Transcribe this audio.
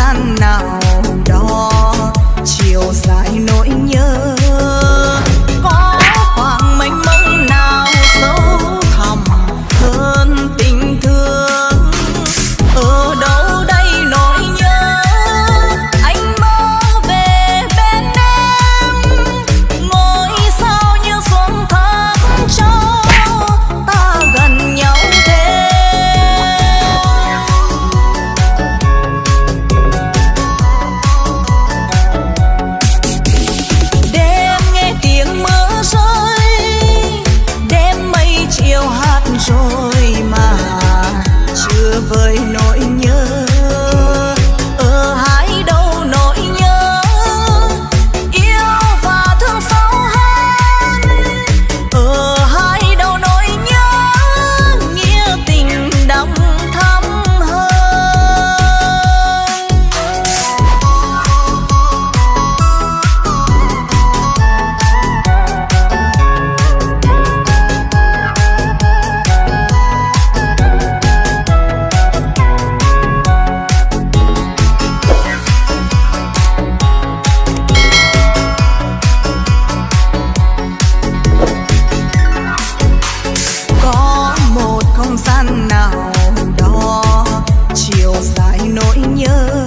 sang nào đó chiều dài rồi mà chưa với nỗi giải nỗi nhớ.